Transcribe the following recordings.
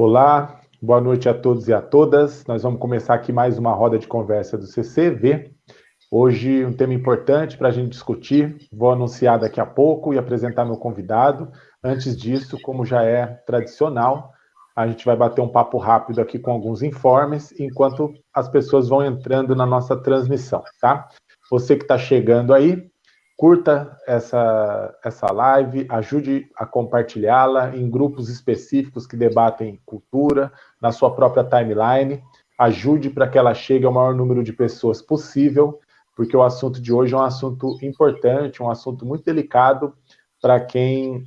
Olá, boa noite a todos e a todas. Nós vamos começar aqui mais uma roda de conversa do CCV. Hoje um tema importante para a gente discutir. Vou anunciar daqui a pouco e apresentar meu convidado. Antes disso, como já é tradicional, a gente vai bater um papo rápido aqui com alguns informes, enquanto as pessoas vão entrando na nossa transmissão, tá? Você que está chegando aí, curta essa, essa live, ajude a compartilhá-la em grupos específicos que debatem cultura, na sua própria timeline, ajude para que ela chegue ao maior número de pessoas possível, porque o assunto de hoje é um assunto importante, um assunto muito delicado para quem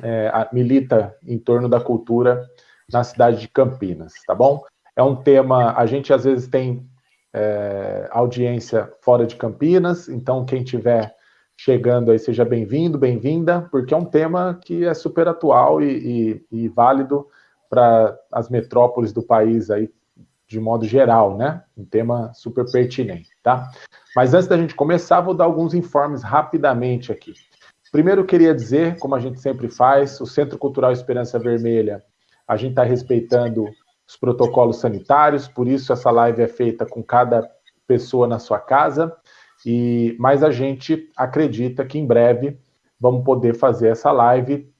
é, milita em torno da cultura na cidade de Campinas, tá bom? É um tema, a gente às vezes tem é, audiência fora de Campinas, então quem tiver chegando aí, seja bem-vindo, bem-vinda, porque é um tema que é super atual e, e, e válido para as metrópoles do país aí, de modo geral, né? Um tema super pertinente, tá? Mas antes da gente começar, vou dar alguns informes rapidamente aqui. Primeiro, queria dizer, como a gente sempre faz, o Centro Cultural Esperança Vermelha, a gente está respeitando os protocolos sanitários, por isso essa live é feita com cada pessoa na sua casa. E, mas a gente acredita que em breve vamos poder fazer essa live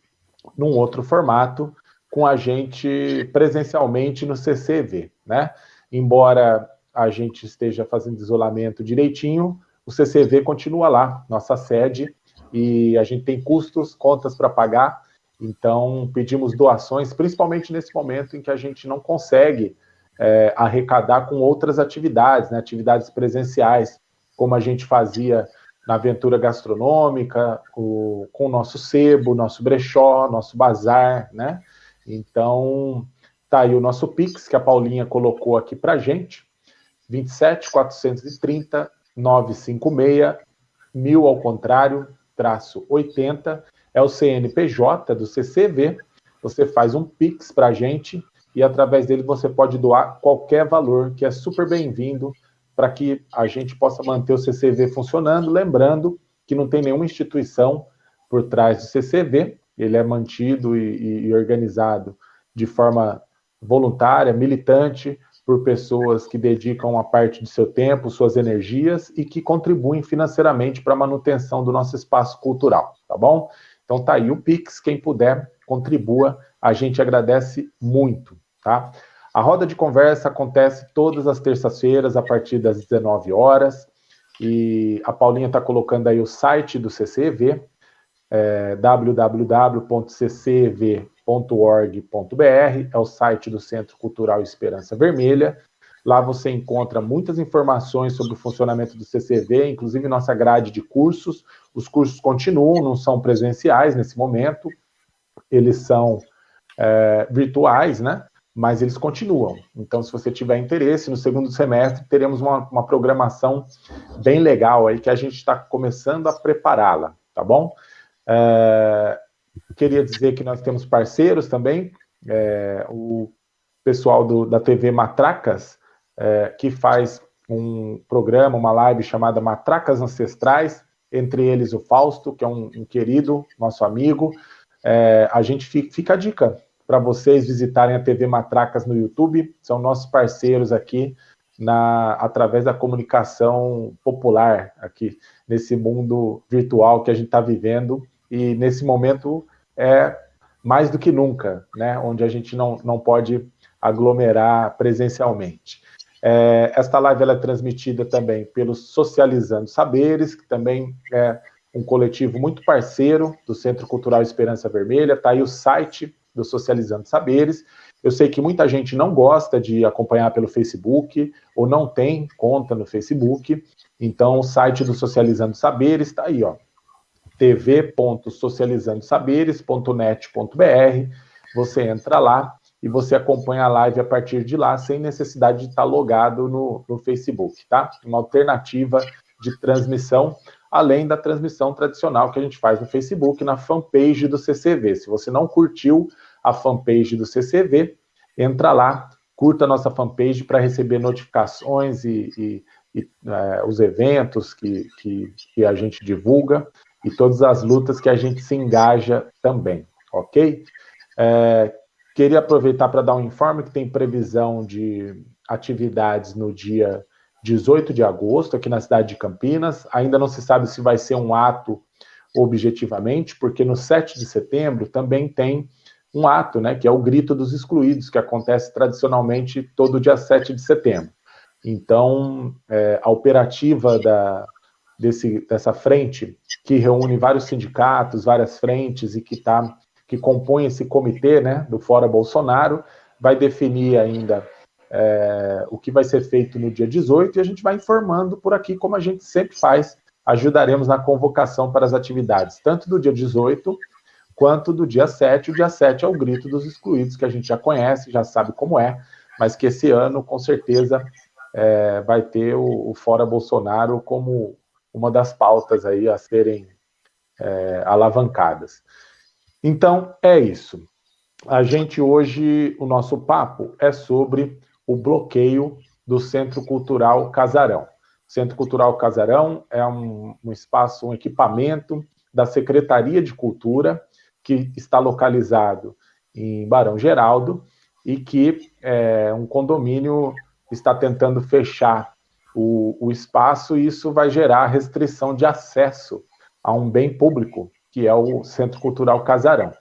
num outro formato, com a gente presencialmente no CCV, né? Embora a gente esteja fazendo isolamento direitinho, o CCV continua lá, nossa sede, e a gente tem custos, contas para pagar, então pedimos doações, principalmente nesse momento em que a gente não consegue é, arrecadar com outras atividades, né, atividades presenciais, como a gente fazia na aventura gastronômica, o, com o nosso sebo, nosso brechó, nosso bazar, né? Então, tá aí o nosso Pix, que a Paulinha colocou aqui pra gente, 27 430 956 mil ao contrário, traço 80, é o CNPJ do CCV, você faz um Pix pra gente e através dele você pode doar qualquer valor, que é super bem-vindo para que a gente possa manter o CCV funcionando, lembrando que não tem nenhuma instituição por trás do CCV, ele é mantido e, e organizado de forma voluntária, militante, por pessoas que dedicam uma parte de seu tempo, suas energias e que contribuem financeiramente para a manutenção do nosso espaço cultural, tá bom? Então tá aí o Pix, quem puder, contribua, a gente agradece muito, tá? A roda de conversa acontece todas as terças-feiras, a partir das 19 horas. E a Paulinha está colocando aí o site do CCV, é, www.ccv.org.br, é o site do Centro Cultural Esperança Vermelha. Lá você encontra muitas informações sobre o funcionamento do CCV, inclusive nossa grade de cursos. Os cursos continuam, não são presenciais nesse momento, eles são é, virtuais, né? Mas eles continuam. Então, se você tiver interesse, no segundo semestre teremos uma, uma programação bem legal aí que a gente está começando a prepará-la, tá bom? É, queria dizer que nós temos parceiros também, é, o pessoal do, da TV Matracas, é, que faz um programa, uma live chamada Matracas Ancestrais, entre eles o Fausto, que é um, um querido, nosso amigo. É, a gente fica, fica a dica, para vocês visitarem a TV Matracas no YouTube, são nossos parceiros aqui na, através da comunicação popular aqui nesse mundo virtual que a gente está vivendo. E nesse momento é mais do que nunca, né, onde a gente não, não pode aglomerar presencialmente. É, esta live é transmitida também pelo Socializando Saberes, que também é um coletivo muito parceiro do Centro Cultural Esperança Vermelha, está aí o site do Socializando Saberes. Eu sei que muita gente não gosta de acompanhar pelo Facebook ou não tem conta no Facebook, então o site do Socializando Saberes está aí, ó, tv.socializandosaberes.net.br. Você entra lá e você acompanha a live a partir de lá, sem necessidade de estar logado no, no Facebook, tá? Uma alternativa de transmissão além da transmissão tradicional que a gente faz no Facebook, na fanpage do CCV. Se você não curtiu a fanpage do CCV, entra lá, curta a nossa fanpage para receber notificações e, e, e é, os eventos que, que, que a gente divulga e todas as lutas que a gente se engaja também, ok? É, Queria aproveitar para dar um informe que tem previsão de atividades no dia 18 de agosto, aqui na cidade de Campinas. Ainda não se sabe se vai ser um ato objetivamente, porque no 7 de setembro também tem um ato, né, que é o Grito dos Excluídos, que acontece tradicionalmente todo dia 7 de setembro. Então, é, a operativa da, desse, dessa frente, que reúne vários sindicatos, várias frentes e que, tá, que compõe esse comitê né, do Fora Bolsonaro, vai definir ainda é, o que vai ser feito no dia 18 e a gente vai informando por aqui, como a gente sempre faz, ajudaremos na convocação para as atividades, tanto do dia 18 quanto do dia 7. O dia 7 é o grito dos excluídos, que a gente já conhece, já sabe como é, mas que esse ano, com certeza, é, vai ter o, o, Fora Bolsonaro como uma das pautas aí a serem é, alavancadas. Então, é isso. A gente hoje, o nosso papo é sobre o bloqueio do Centro Cultural Casarão. O Centro Cultural Casarão é um, um espaço, um equipamento da Secretaria de Cultura, que está localizado em Barão Geraldo e que é, um condomínio está tentando fechar o, o espaço e isso vai gerar restrição de acesso a um bem público, que é o Centro Cultural Casarão.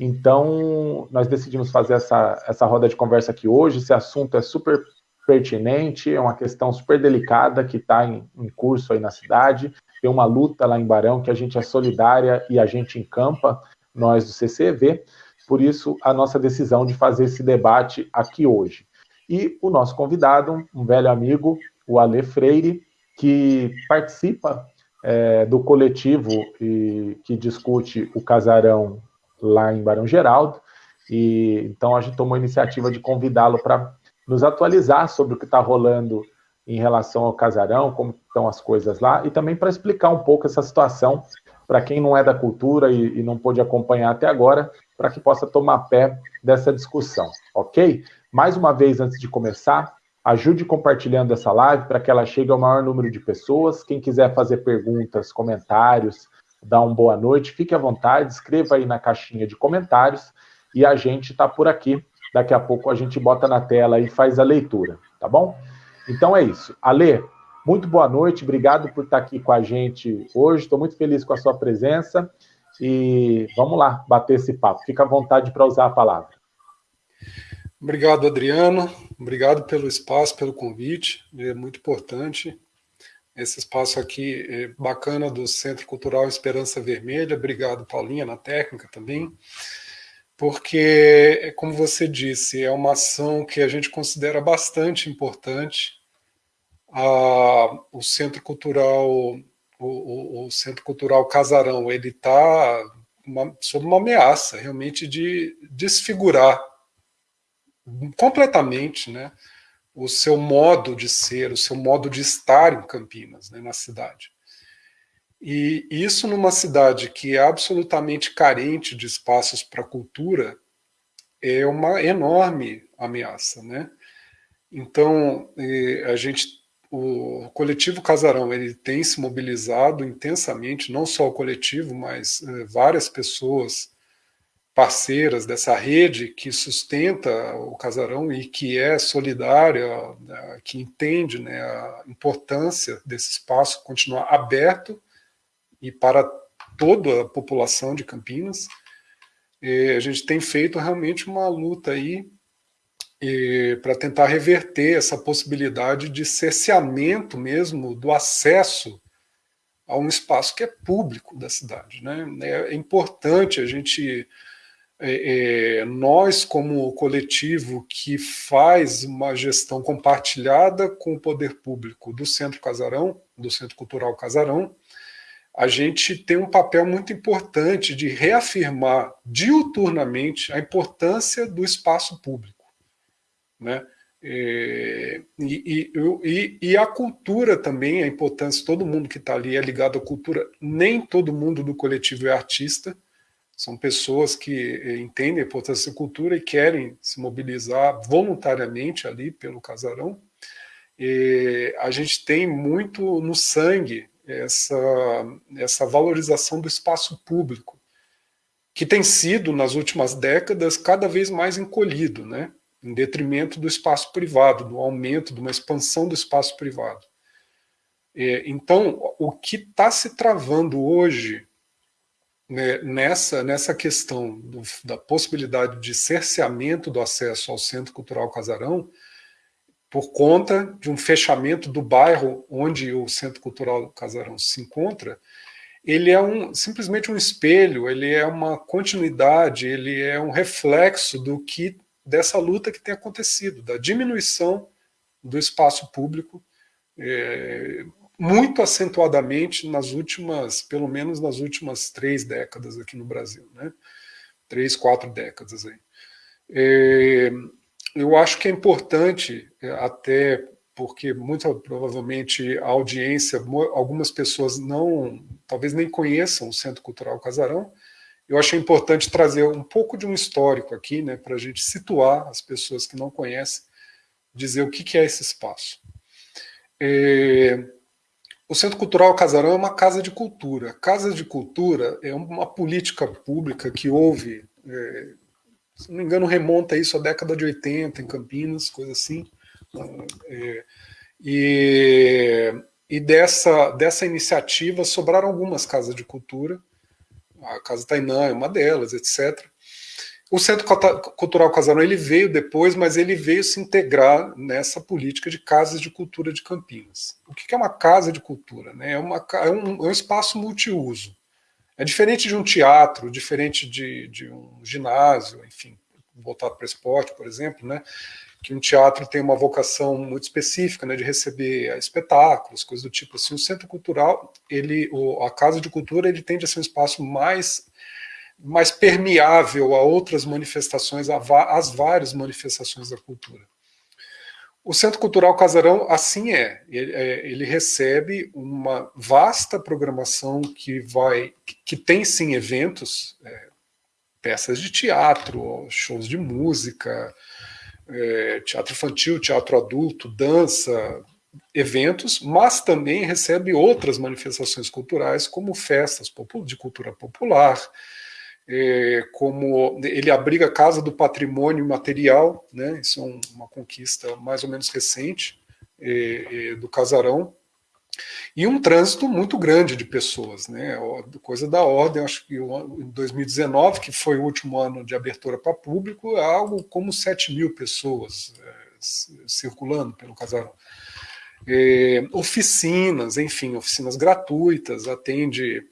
Então, nós decidimos fazer essa, essa roda de conversa aqui hoje. Esse assunto é super pertinente, é uma questão super delicada que está em, em, curso aí na cidade. Tem uma luta lá em Barão que a gente é solidária e a gente encampa nós do CCV, por isso a nossa decisão de fazer esse debate aqui hoje. E o nosso convidado, um velho amigo, o Ale Freire, que participa é, do coletivo e, que discute o casarão lá em Barão Geraldo, e então a gente tomou a iniciativa de convidá-lo para nos atualizar sobre o que está rolando em relação ao casarão, como estão as coisas lá, e também para explicar um pouco essa situação para quem não é da cultura e, e não pôde acompanhar até agora, para que possa tomar pé dessa discussão, ok? Mais uma vez, antes de começar, ajude compartilhando essa live para que ela chegue ao maior número de pessoas. Quem quiser fazer perguntas, comentários, dar uma boa noite, fique à vontade, escreva aí na caixinha de comentários e a gente está por aqui. Daqui a pouco a gente bota na tela e faz a leitura, tá bom? Então é isso. Ale, muito boa noite, obrigado por estar aqui com a gente hoje. Estou muito feliz com a sua presença e vamos lá bater esse papo. Fica à vontade para usar a palavra. Obrigado, Adriano. Obrigado pelo espaço, pelo convite. É muito importante esse espaço aqui é bacana do Centro Cultural Esperança Vermelha. Obrigado, Paulinha, na técnica também. Porque, como você disse, é uma ação que a gente considera bastante importante o Centro Cultural, o, o, o Centro Cultural Casarão, ele está sob uma ameaça realmente de desfigurar completamente né, o seu modo de ser, o seu modo de estar em Campinas, né, na cidade. E isso numa cidade que é absolutamente carente de espaços para cultura é uma enorme ameaça, né? Então, a gente o coletivo Casarão ele tem se mobilizado intensamente, não só o coletivo, mas eh, várias pessoas parceiras dessa rede que sustenta o Casarão e que é solidária, né, que entende né, a importância desse espaço continuar aberto e para toda a população de Campinas. E a gente tem feito realmente uma luta aí para tentar reverter essa possibilidade de cerceamento mesmo do acesso a um espaço que é público da cidade. Né? É importante a gente, é, é, nós como coletivo que faz uma gestão compartilhada com o poder público do Centro Casarão, do Centro Cultural Casarão, a gente tem um papel muito importante de reafirmar diuturnamente a importância do espaço público. Né? É, e, e, e, a cultura também, a importância, todo mundo que está ali é ligado à cultura, nem todo mundo do coletivo é artista, são pessoas que é, entendem a importância da cultura e querem se mobilizar voluntariamente ali pelo casarão. E a gente tem muito no sangue essa, essa valorização do espaço público, que tem sido, nas últimas décadas, cada vez mais encolhido, né? em detrimento do espaço privado, do aumento, de uma expansão do espaço privado. É, então, o que está se travando hoje né, nessa, nessa questão do, da possibilidade de cerceamento do acesso ao Centro Cultural Casarão, por conta de um fechamento do bairro onde o Centro Cultural Casarão se encontra, ele é um, simplesmente um espelho, ele é uma continuidade, ele é um reflexo do que dessa luta que tem acontecido, da diminuição do espaço público, é, muito acentuadamente nas últimas, pelo menos nas últimas três décadas aqui no Brasil, né? Três, quatro décadas aí. É, eu acho que é importante, é, até porque muito provavelmente a audiência, algumas pessoas não, talvez nem conheçam o Centro Cultural Casarão, eu achei importante trazer um pouco de um histórico aqui, né, para a gente situar as pessoas que não conhecem, dizer o que, que é esse espaço. É, o Centro Cultural Casarão é uma casa de cultura. Casa de cultura é uma política pública que houve, é, se não me engano, remonta isso à década de 80 em Campinas, coisa assim. É, e, e dessa, dessa iniciativa sobraram algumas casas de cultura, a Casa Tainã é uma delas, etc. O Centro Cultural Casarão ele veio depois, mas ele veio se integrar nessa política de casas de cultura de Campinas. O que é uma casa de cultura? Né? É, uma, é, um, é um espaço multiuso. É diferente de um teatro, diferente de, de um ginásio, enfim, voltado para esporte, por exemplo, né? que um teatro tem uma vocação muito específica, né, de receber espetáculos, coisas do tipo assim. O centro cultural, ele, o, a casa de cultura, ele tende a ser um espaço mais mais permeável a outras manifestações, às várias manifestações da cultura. O Centro Cultural Casarão assim é. Ele, é, ele, recebe uma vasta programação que vai, que tem sim eventos, é, peças de teatro, shows de música, é, teatro infantil, teatro adulto, dança, eventos, mas também recebe outras manifestações culturais, como festas de cultura popular, é, como ele abriga a Casa do Patrimônio Material, né, isso é uma conquista mais ou menos recente é, é, do Casarão, e um trânsito muito grande de pessoas, né? coisa da ordem, acho que em 2019, que foi o último ano de abertura para público, é algo como 7 mil pessoas é, circulando pelo casarão. É, oficinas, enfim, oficinas gratuitas, atende.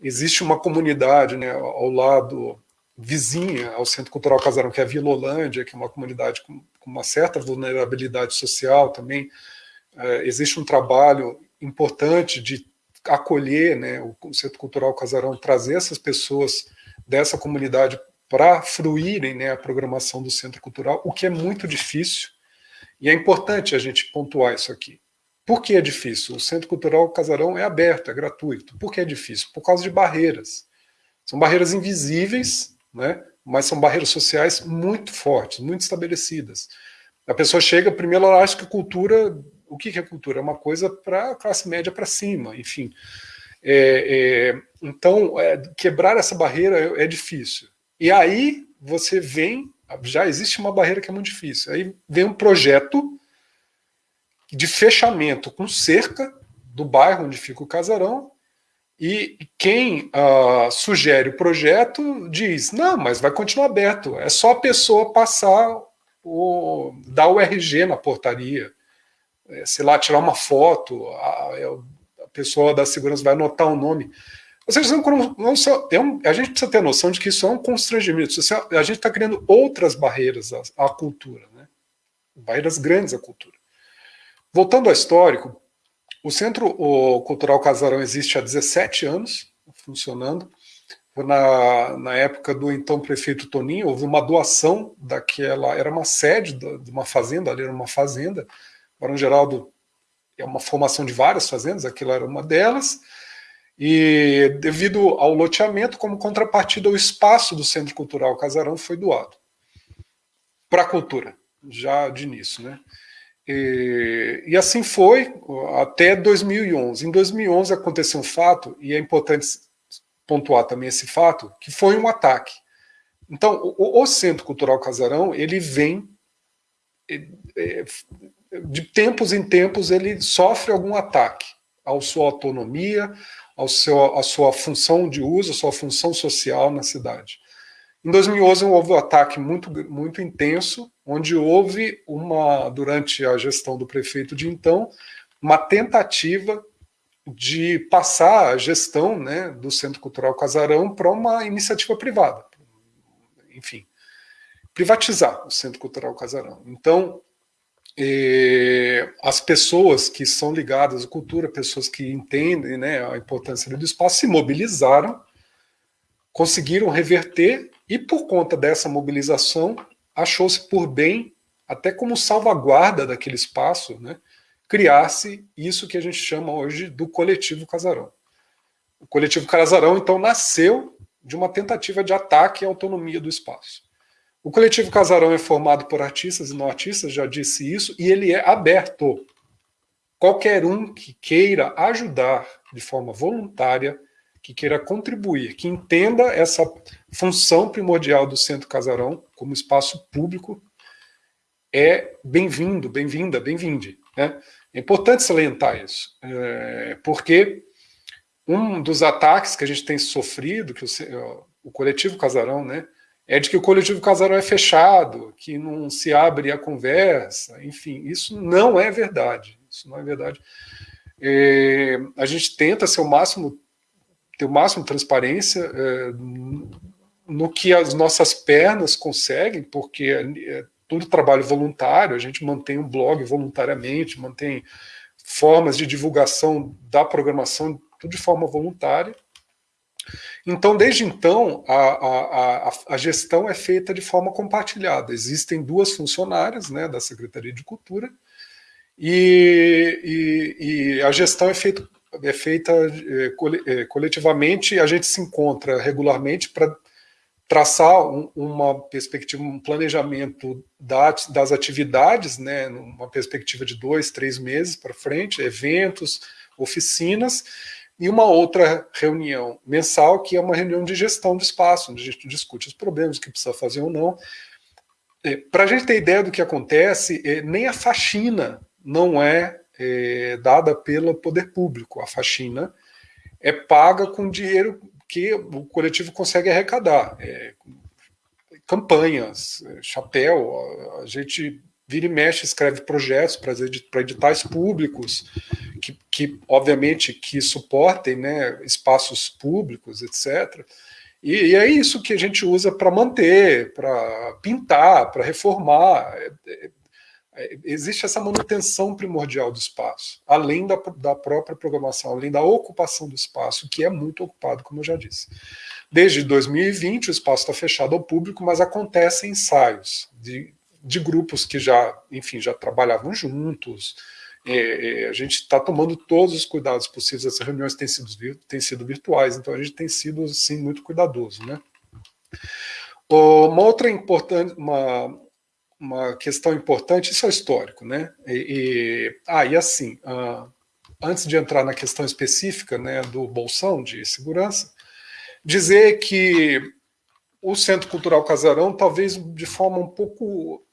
Existe uma comunidade né, ao lado vizinha ao Centro Cultural Casarão, que é a Vila Holândia, que é uma comunidade com, uma certa vulnerabilidade social também. É, existe um trabalho importante de acolher né, o Centro Cultural Casarão, trazer essas pessoas dessa comunidade para fruírem né, a programação do Centro Cultural, o que é muito difícil, e é importante a gente pontuar isso aqui. Por que é difícil? O Centro Cultural Casarão é aberto, é gratuito. Por que é difícil? Por causa de barreiras. São barreiras invisíveis, né, mas são barreiras sociais muito fortes, muito estabelecidas. A pessoa chega, primeiro ela acha que cultura o que é cultura? É uma coisa para a classe média para cima, enfim. É, é, então, é, quebrar essa barreira é, é, difícil. E aí você vem, já existe uma barreira que é muito difícil. Aí vem um projeto de fechamento com cerca do bairro onde fica o casarão, e quem uh, sugere o projeto diz: não, mas vai continuar aberto, é só a pessoa passar, o, dar o RG na portaria é, sei lá, tirar uma foto, a, é a, pessoa da segurança vai anotar o nome. Ou seja, não, não só, é a gente precisa ter noção de que isso é um constrangimento. A gente está criando outras barreiras à, à cultura, né? barreiras grandes à cultura. Voltando ao histórico, o Centro Cultural Casarão existe há 17 anos, funcionando. Na, na época do então prefeito Toninho, houve uma doação daquela. Era uma sede de uma fazenda, ali era uma fazenda, Barão Geraldo é uma formação de várias fazendas, aquilo era uma delas, e devido ao loteamento, como contrapartida, o espaço do Centro Cultural Casarão foi doado para a cultura, já de início. Né? E, e, assim foi até 2011. Em 2011 aconteceu um fato, e é importante pontuar também esse fato, que foi um ataque. Então, o, o Centro Cultural Casarão, ele vem, de tempos em tempos, ele sofre algum ataque à sua autonomia, ao seu, à sua função de uso, à sua função social na cidade. Em 2011 houve um ataque muito, muito intenso, onde houve uma, durante a gestão do prefeito de então, uma tentativa de passar a gestão né, do Centro Cultural Casarão para uma iniciativa privada. Enfim, privatizar o Centro Cultural Casarão. Então, eh, as pessoas que são ligadas à cultura, pessoas que entendem né, a importância do espaço, se mobilizaram, conseguiram reverter e, por conta dessa mobilização, achou-se por bem, até como salvaguarda daquele espaço, né, criasse isso que a gente chama hoje do coletivo Casarão. O coletivo Casarão, então, nasceu de uma tentativa de ataque à autonomia do espaço. O coletivo Casarão é formado por artistas e não artistas, já disse isso, e ele é aberto. Qualquer um que queira ajudar de forma voluntária, que queira contribuir, que entenda essa função primordial do Centro Casarão como espaço público, é bem-vindo, bem-vinda, bem-vinde. Né? É importante salientar isso, é, porque um dos ataques que a gente tem sofrido, que o, o coletivo Casarão, né, é de que o coletivo Casarão é fechado, que não se abre a conversa, enfim, isso não é verdade. Isso não é verdade. É, a gente tenta ser o máximo, ter o máximo de transparência é, no que as nossas pernas conseguem, porque é, tudo trabalho voluntário, a gente mantém um blog voluntariamente, mantém formas de divulgação da programação, tudo de forma voluntária. Então, desde então, a, a, a, a, gestão é feita de forma compartilhada. Existem duas funcionárias né, da Secretaria de Cultura e, e, e a gestão é feita, é feita é, é coletivamente. A gente se encontra regularmente para traçar um, uma perspectiva, um planejamento da, das atividades, né, numa perspectiva de dois, três meses para frente, eventos, oficinas, e uma outra reunião mensal, que é uma reunião de gestão do espaço, onde a gente discute os problemas, que precisa fazer ou não. É, para a gente ter ideia do que acontece, é, nem a faxina não é, é dada pelo poder público. A faxina é paga com dinheiro que o coletivo consegue arrecadar. É, campanhas, é, chapéu, a, a, gente vira e mexe, escreve projetos para editais públicos, que, que, obviamente que suportem né, espaços públicos, etc. E, e, é isso que a gente usa para manter, para pintar, para reformar. É, é, existe essa manutenção primordial do espaço, além da, da própria programação, além da ocupação do espaço, que é muito ocupado, como eu já disse. Desde 2020, o espaço está fechado ao público, mas acontecem ensaios de, de grupos que já, enfim, já trabalhavam juntos. É, é, a gente está tomando todos os cuidados possíveis. As reuniões têm sido, têm sido virtuais, então a gente tem sido, sim, muito cuidadoso. Né? Uma outra importante, uma, uma questão importante, isso é histórico, né? E, e, ah, e assim, uh, antes de entrar na questão específica né, do bolsão de segurança, dizer que o Centro Cultural Casarão, talvez de forma um pouco,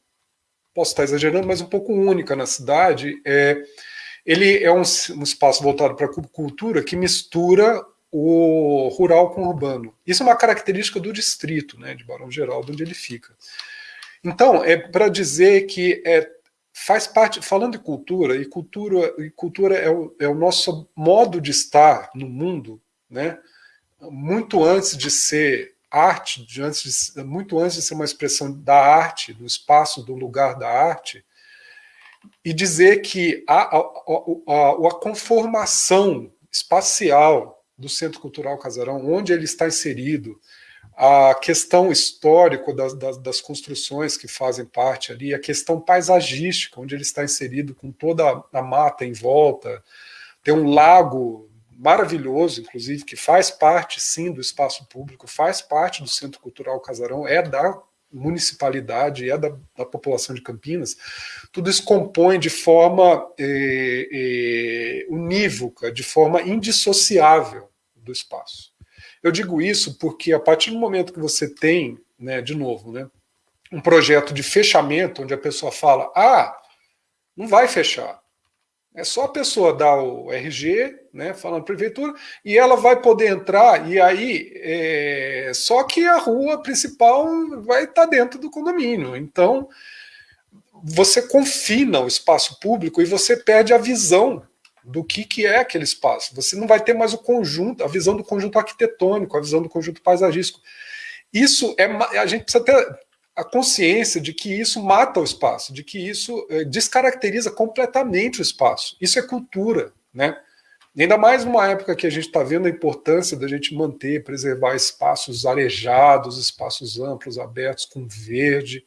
posso estar exagerando, mas um pouco única na cidade, é, ele é um, um espaço voltado para a cultura que mistura o rural com o urbano. Isso é uma característica do distrito, né, de Barão Geraldo, onde ele fica. Então, é para dizer que é, faz parte, falando de cultura, e cultura, e cultura é, o, é o nosso modo de estar no mundo, né? muito antes de ser arte, de antes de, muito antes de ser uma expressão da arte, do espaço, do lugar da arte, e dizer que a, a, a, a conformação espacial do Centro Cultural Casarão, onde ele está inserido, a questão histórica das, das, das, construções que fazem parte ali, a questão paisagística, onde ele está inserido com toda a mata em volta, tem um lago maravilhoso, inclusive, que faz parte, sim, do espaço público, faz parte do Centro Cultural Casarão, é da municipalidade, é da, da população de Campinas, tudo isso compõe de forma é, é, unívoca, de forma indissociável do espaço. Eu digo isso porque a partir do momento que você tem, né, de novo, né, um projeto de fechamento, onde a pessoa fala, ah, não vai fechar. É só a pessoa dar o RG, né, falando prefeitura, e ela vai poder entrar, e aí, é, só que a rua principal vai estar dentro do condomínio. Então, você confina o espaço público e você perde a visão do que, que é aquele espaço. Você não vai ter mais o conjunto, a visão do conjunto arquitetônico, a visão do conjunto paisagístico. Isso é. A gente precisa ter a consciência de que isso mata o espaço, de que isso é, descaracteriza completamente o espaço. Isso é cultura, né? Ainda mais numa época que a gente está vendo a importância da gente manter, preservar espaços arejados, espaços amplos, abertos, com verde.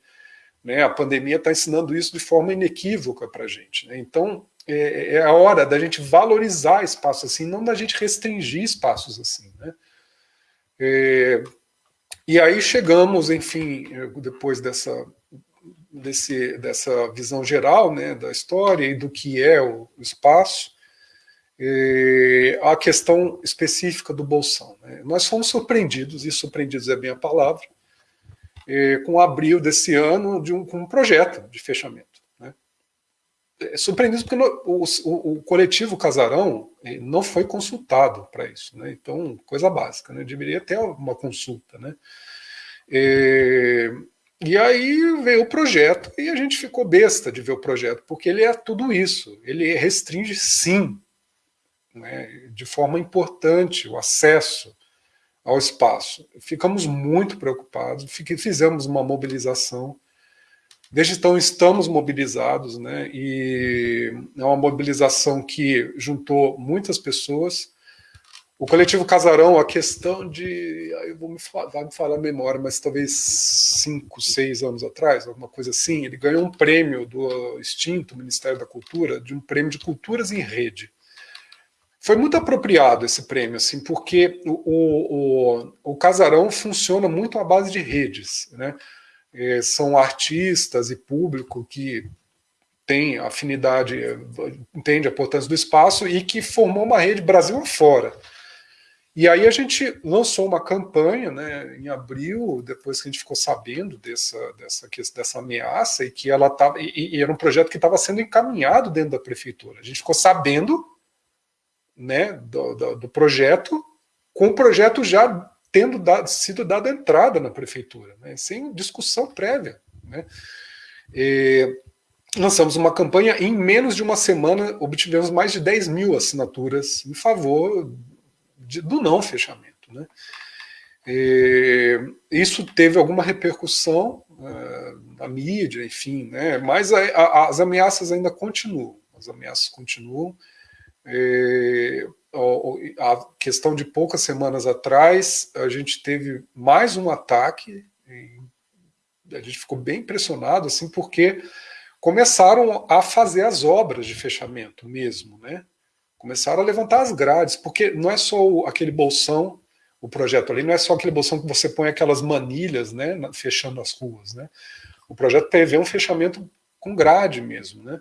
Né? A pandemia está ensinando isso de forma inequívoca para a gente. Né? Então, é, é, a hora da gente valorizar espaços assim, não da gente restringir espaços assim. Né? É, e aí chegamos, enfim, depois dessa, desse, dessa visão geral né, da história e do que é o, espaço, é, a questão específica do Bolsão. Né? Nós fomos surpreendidos, e surpreendidos é bem a palavra, é, com abril desse ano de um, com um projeto de fechamento. É surpreendido porque o, o, o, coletivo Casarão é, não foi consultado para isso. Né? Então, coisa básica, né? deveria ter uma consulta. Né? É, e aí veio o projeto e a gente ficou besta de ver o projeto, porque ele é tudo isso. Ele restringe, sim, né, de forma importante, o acesso ao espaço. Ficamos muito preocupados, fizemos uma mobilização. Desde então estamos mobilizados, né, e é uma mobilização que juntou muitas pessoas, o coletivo Casarão, a questão de. Eu vou me vai me falar a memória, mas talvez cinco, seis anos atrás, alguma coisa assim, ele ganhou um prêmio do extinto Ministério da Cultura, de um prêmio de culturas em rede. Foi muito apropriado esse prêmio, assim, porque o, o, o Casarão funciona muito à base de redes. Né? É, são artistas e público que tem afinidade, entende a importância do espaço e que formou uma rede Brasil afora. E aí a gente lançou uma campanha né, em abril, depois que a gente ficou sabendo dessa, dessa, dessa ameaça, e que ela tava, e, e era um projeto que estava sendo encaminhado dentro da prefeitura. A gente ficou sabendo né, do, do, do projeto, com o projeto já tendo dado, sido dado entrada na prefeitura, né, sem discussão prévia. Né. E, lançamos uma campanha, em menos de uma semana obtivemos mais de 10 mil assinaturas em favor de, do não fechamento. Né? E, isso teve alguma repercussão uh, na mídia, enfim, né? mas a, a, as ameaças ainda continuam. As ameaças continuam. A questão de poucas semanas atrás, a gente teve mais um ataque, a gente ficou bem impressionado, assim, porque começaram a fazer as obras de fechamento mesmo, né? começaram a levantar as grades, porque não é só aquele bolsão, o projeto ali, não é só aquele bolsão que você põe aquelas manilhas, né, fechando as ruas, né? O projeto prevê um fechamento com grade mesmo, né?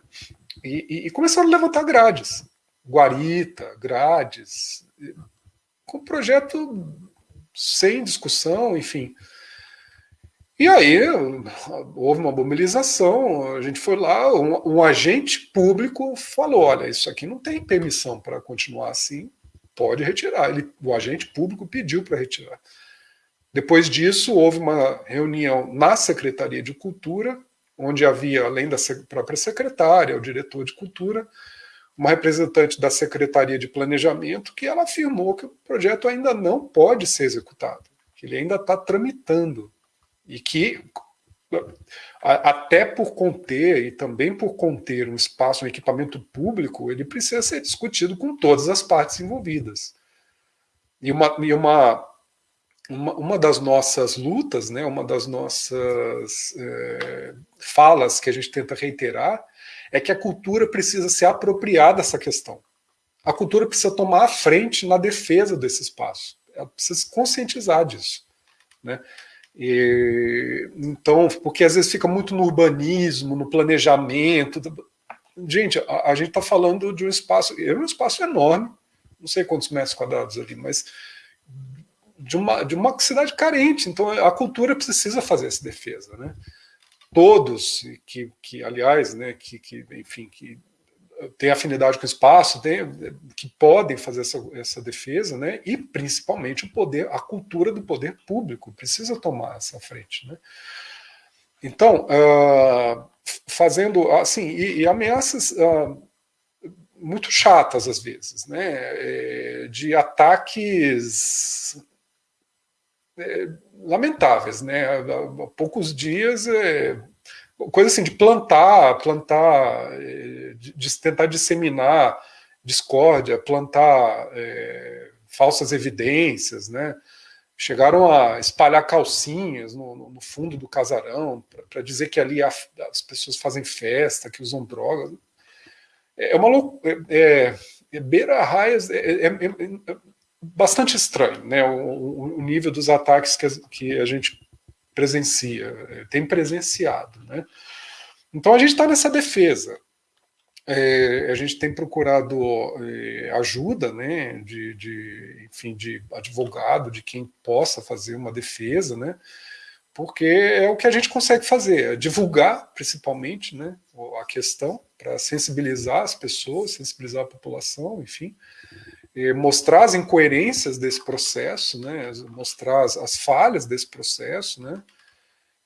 E, e, e começaram a levantar grades, guarita, grades, com projeto sem discussão, enfim. E aí houve uma mobilização, a gente foi lá, um, um, agente público falou: olha, isso aqui não tem permissão para continuar assim, pode retirar. Ele, o agente público pediu para retirar. Depois disso, houve uma reunião na Secretaria de Cultura, onde havia, além da própria secretária, o diretor de cultura, uma representante da Secretaria de Planejamento, que ela afirmou que o projeto ainda não pode ser executado, que ele ainda está tramitando e que até por conter e também por conter um espaço, um equipamento público, ele precisa ser discutido com todas as partes envolvidas. E uma, e uma, uma, uma das nossas lutas, né, uma das nossas é, falas que a gente tenta reiterar, é que a cultura precisa se apropriar dessa questão. A cultura precisa tomar a frente na defesa desse espaço. Ela precisa se conscientizar disso. Né? E, então, porque às vezes fica muito no urbanismo, no planejamento. Gente, a, a gente está falando de um espaço, é um espaço enorme, não sei quantos metros quadrados ali, mas de uma, de uma cidade carente. Então, a cultura precisa fazer essa defesa. Né? Todos, que, que aliás, né, que, que, enfim, que têm afinidade com o espaço, tem, que podem fazer essa, essa defesa, né? e principalmente o poder, a cultura do poder público precisa tomar essa frente. Né? Então, uh, fazendo assim, e, e ameaças uh, muito chatas às vezes, né? É, de ataques é, lamentáveis, né? Há, poucos dias, é, coisa assim de plantar, plantar, é, de, de, tentar disseminar discórdia, plantar é, falsas evidências, né? Chegaram a espalhar calcinhas no, no fundo do casarão para dizer que ali as pessoas fazem festa, que usam drogas. É uma loucura. É, é, é, beira raias é, é, é, bastante estranho, né? O, o, nível dos ataques que a, que a gente presencia, tem presenciado, né? Então a gente está nessa defesa. É, a gente tem procurado é, ajuda, né, de, de, enfim, de advogado, de quem possa fazer uma defesa, né, porque é o que a gente consegue fazer, é divulgar, principalmente, né, a questão, para sensibilizar as pessoas, sensibilizar a população, enfim, mostrar as incoerências desse processo, né, mostrar as, as falhas desse processo, né,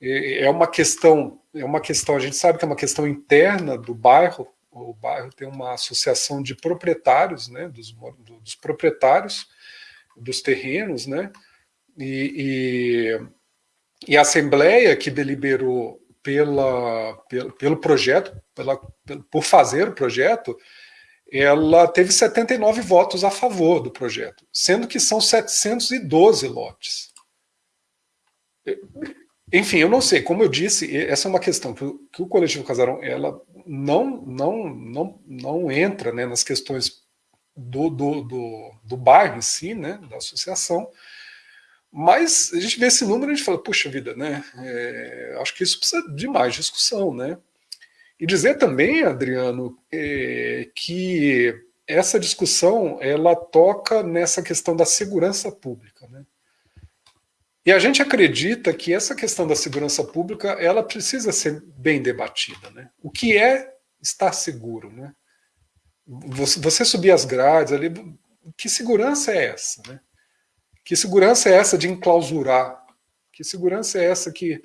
é uma questão, é uma questão, a gente sabe que é uma questão interna do bairro, o bairro tem uma associação de proprietários, né, dos, dos proprietários dos terrenos, né, e, e, e, a Assembleia que deliberou pela, pelo, pelo projeto, pela, por fazer o projeto, ela teve 79 votos a favor do projeto, sendo que são 712 lotes. Enfim, eu não sei, como eu disse, essa é uma questão que, que o coletivo Casarão ela não, não, não, não entra né, nas questões do, do, do, do bairro em si, né, da associação, mas a gente vê esse número e a gente fala, puxa vida, né, é, acho que isso precisa de mais discussão, né, e dizer também, Adriano, é, que essa discussão ela toca nessa questão da segurança pública, né, e a gente acredita que essa questão da segurança pública ela precisa ser bem debatida. Né? O que é estar seguro? Né? Você, subir as grades ali, que segurança é essa? Né? Que segurança é essa de enclausurar? Que segurança é essa que...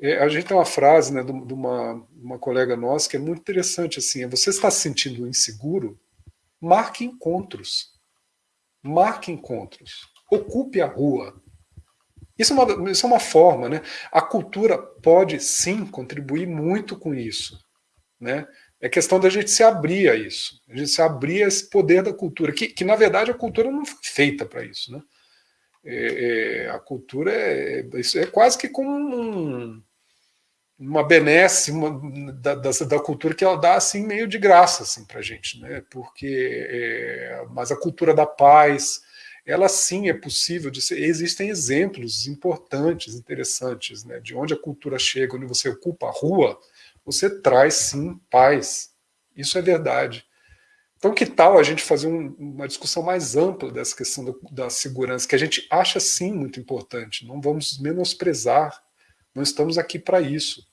É, a gente tem uma frase né, de, uma, uma colega nossa que é muito interessante, assim, é, você está se sentindo inseguro? Marque encontros. Marque encontros. Ocupe a rua isso é, uma, isso é uma forma, né? A cultura pode sim contribuir muito com isso, né? É questão da gente se abrir a isso, a gente se abrir a esse poder da cultura, que, que na verdade a cultura não foi feita para isso, né? É, é, a cultura é, isso é quase que como um, uma benesse uma, da, da, da, cultura que ela dá assim meio de graça assim, para gente, né? Porque, é, mas a cultura da paz, ela sim é possível de ser. Existem exemplos importantes, interessantes, né, de onde a cultura chega, onde você ocupa a rua, você traz sim paz. Isso é verdade. Então, que tal a gente fazer um, uma discussão mais ampla dessa questão da, segurança, que a gente acha sim muito importante. Não vamos menosprezar, não estamos aqui para isso.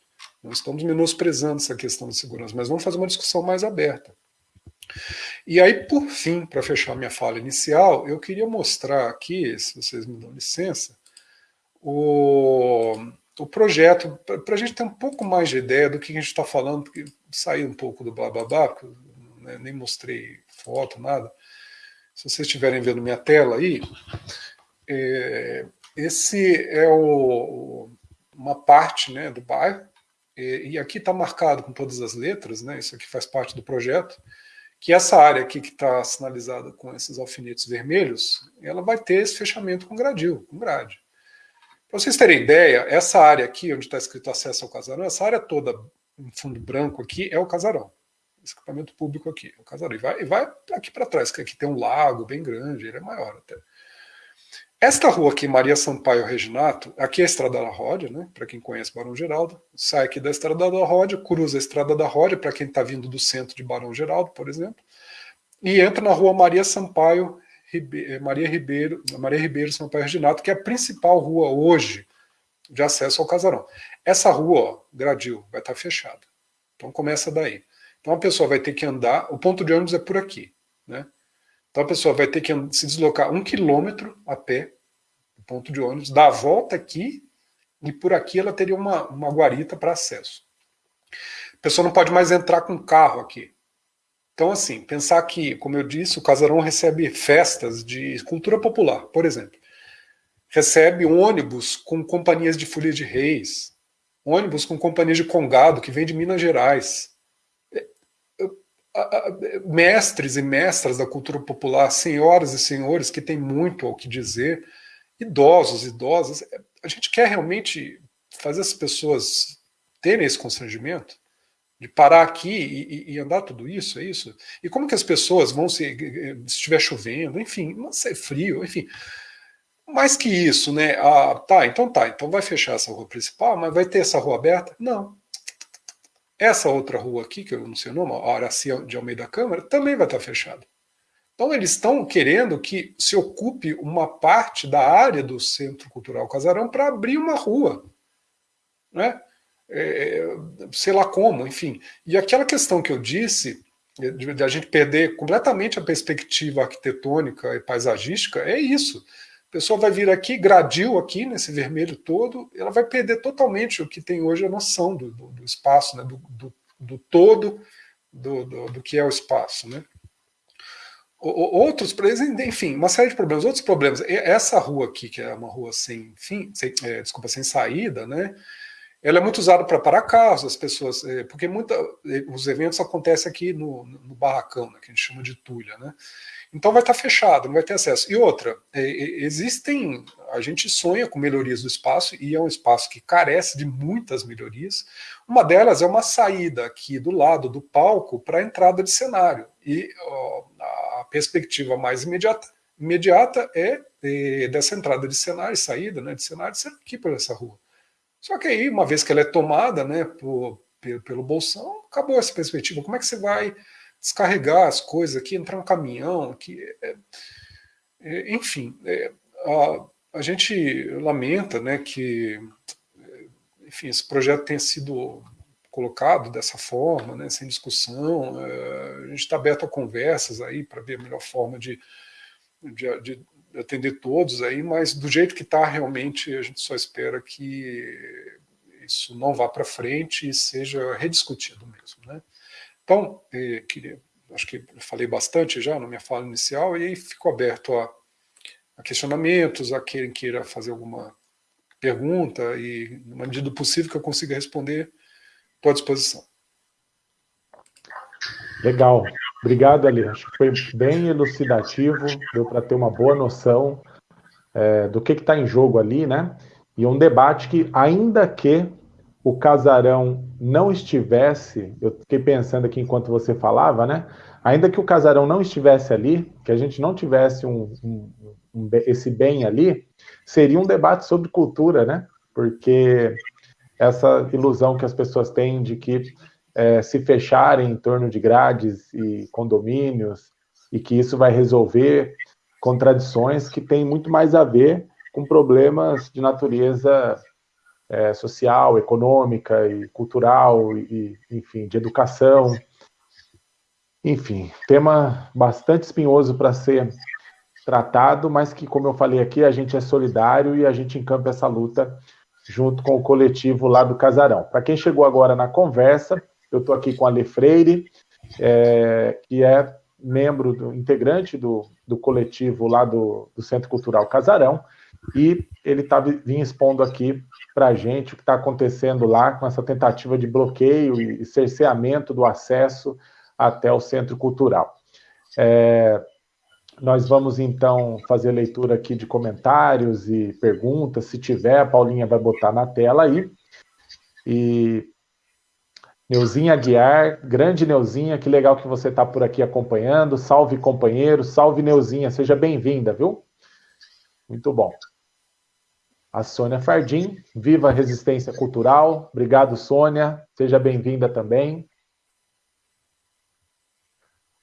Não estamos menosprezando essa questão da segurança, mas vamos fazer uma discussão mais aberta. E aí, por fim, para fechar minha fala inicial, eu queria mostrar aqui, se vocês me dão licença, o, o projeto, para a gente ter um pouco mais de ideia do que a gente está falando, porque saí um pouco do blá blá blá, porque, né, nem mostrei foto, nada. Se vocês estiverem vendo minha tela aí, é, esse é o, uma parte né, do bairro, e, e aqui está marcado com todas as letras, né, isso aqui faz parte do projeto, que essa área aqui que está sinalizada com esses alfinetes vermelhos, ela vai ter esse fechamento com gradil, com grade. Para vocês terem ideia, essa área aqui, onde está escrito acesso ao casarão, essa área toda em fundo branco aqui é o casarão. Esse equipamento público aqui, é o casarão. E vai, e vai aqui para trás, que aqui tem um lago bem grande, ele é maior até. Esta rua aqui, Maria Sampaio Reginato, aqui é a Estrada da Ródia, né? Para quem conhece Barão Geraldo, sai aqui da Estrada da Ródia, cruza a Estrada da Ródia, para quem está vindo do centro de Barão Geraldo, por exemplo, e entra na rua Maria Sampaio Ribe Maria Ribeiro, Maria Ribeiro Sampaio Reginato, que é a principal rua hoje de acesso ao casarão. Essa rua, ó, Gradil, vai estar fechada. Então começa daí. Então a pessoa vai ter que andar, o ponto de ônibus é por aqui. Né? Então a pessoa vai ter que se deslocar um quilômetro a pé, ponto de ônibus, dar a volta aqui, e por aqui ela teria uma, uma guarita para acesso. A pessoa não pode mais entrar com carro aqui. Então, assim, pensar que, como eu disse, o casarão recebe festas de cultura popular, por exemplo. Recebe ônibus com companhias de folia de reis, ônibus com companhias de congado que vem de Minas Gerais. É, mestres e mestras da cultura popular, senhoras e senhores que têm muito ao que dizer, idosos, idosas. É, a gente quer realmente fazer as pessoas terem esse constrangimento? de parar aqui e, e, andar tudo isso, é isso? E como que as pessoas vão se, se estiver chovendo, enfim, se é frio, enfim. Mais que isso, né? Ah, tá, então tá, então vai fechar essa rua principal, mas vai ter essa rua aberta? Não. Essa outra rua aqui, que eu não sei o nome, a Araci de Almeida Câmara, também vai estar fechada. Então eles estão querendo que se ocupe uma parte da área do Centro Cultural Casarão para abrir uma rua. Né? é, sei lá como, enfim. E aquela questão que eu disse, de, de, a gente perder completamente a perspectiva arquitetônica e paisagística, é isso. A pessoa vai vir aqui, gradil aqui, nesse vermelho todo, ela vai perder totalmente o que tem hoje a noção do, do, do espaço, né? do, do, do todo do, do, do, que é o espaço. Né? Outros, enfim, uma série de problemas. Outros problemas, essa rua aqui, que é uma rua sem fim, sem, é, desculpa, sem saída, né? Ela é muito usada para parar carros, as pessoas, é, porque muita, é, os eventos acontecem aqui no, no barracão, né, que a gente chama de tulha, né? Então vai estar fechado, não vai ter acesso. E outra, é, existem, a gente sonha com melhorias do espaço e é um espaço que carece de muitas melhorias. Uma delas é uma saída aqui do lado do palco para a entrada de cenário. E ó, a perspectiva mais imediata, imediata é, é, dessa entrada de cenário, saída né, de cenário, ser aqui por essa rua. Só que aí, uma vez que ela é tomada né, por, pelo bolsão, acabou essa perspectiva. Como é que você vai descarregar as coisas aqui, entrar um caminhão aqui? É, é, enfim, é, a, a, gente lamenta né, que enfim, esse projeto tenha sido colocado dessa forma, né, sem discussão. É, a gente está aberto a conversas aí para ver a melhor forma de, de, de atender todos aí, mas do jeito que está realmente a gente só espera que isso não vá para frente e seja rediscutido mesmo, né? Então, eh, queria, acho que falei bastante já na minha fala inicial e aí fico aberto a, a questionamentos, a quem queira fazer alguma pergunta e, na medida do possível que eu consiga responder, estou à disposição. Legal. Obrigado, Ali. Acho que foi bem elucidativo, deu para ter uma boa noção é, do que está em jogo ali, né? E um debate que, ainda que o casarão não estivesse, eu fiquei pensando aqui enquanto você falava, né? Ainda que o casarão não estivesse ali, que a gente não tivesse um, um, um, esse bem ali, seria um debate sobre cultura, né? Porque essa ilusão que as pessoas têm de que é, se fecharem em torno de grades e condomínios, e que isso vai resolver contradições que têm muito mais a ver com problemas de natureza é, social, econômica e cultural, e, enfim, de educação. Enfim, tema bastante espinhoso para ser tratado, mas que, como eu falei aqui, a gente é solidário e a gente encampa essa luta junto com o coletivo lá do Casarão. Para quem chegou agora na conversa, eu estou aqui com a Le Freire, é, que é membro, do, integrante do, do coletivo lá do, do Centro Cultural Casarão, e ele está vinha expondo aqui para a gente o que está acontecendo lá com essa tentativa de bloqueio e cerceamento do acesso até o Centro Cultural. É, nós vamos então fazer leitura aqui de comentários e perguntas. Se tiver, a Paulinha vai botar na tela aí. E Neuzinha Aguiar, grande Neuzinha, que legal que você está por aqui acompanhando. Salve, companheiro, salve, Neuzinha, seja bem-vinda, viu? Muito bom. A Sônia Fardim, viva a resistência cultural. Obrigado, Sônia, seja bem-vinda também.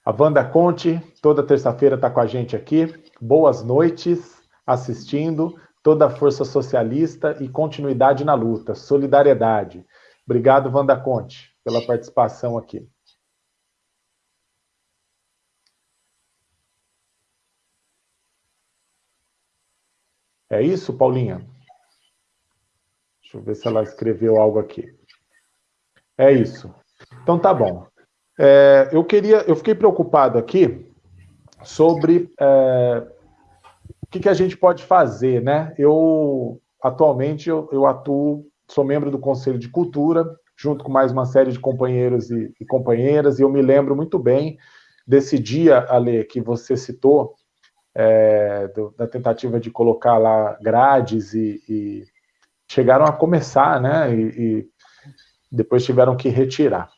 A Wanda Conte, toda terça-feira está com a gente aqui. Boas noites, assistindo. Toda a força socialista e continuidade na luta. Solidariedade. Obrigado, Wanda Conte, pela participação aqui. É isso, Paulinha? Deixa eu ver se ela escreveu algo aqui. É isso. Então tá bom. É, eu queria, eu fiquei preocupado aqui sobre é, o que, que, a gente pode fazer, né? Eu atualmente eu, eu, atuo, sou membro do Conselho de Cultura, junto com mais uma série de companheiros e, e companheiras, e eu me lembro muito bem desse dia, Ale, que você citou, é, do, da tentativa de colocar lá grades e, e chegaram a começar, né? E, e, depois tiveram que retirar.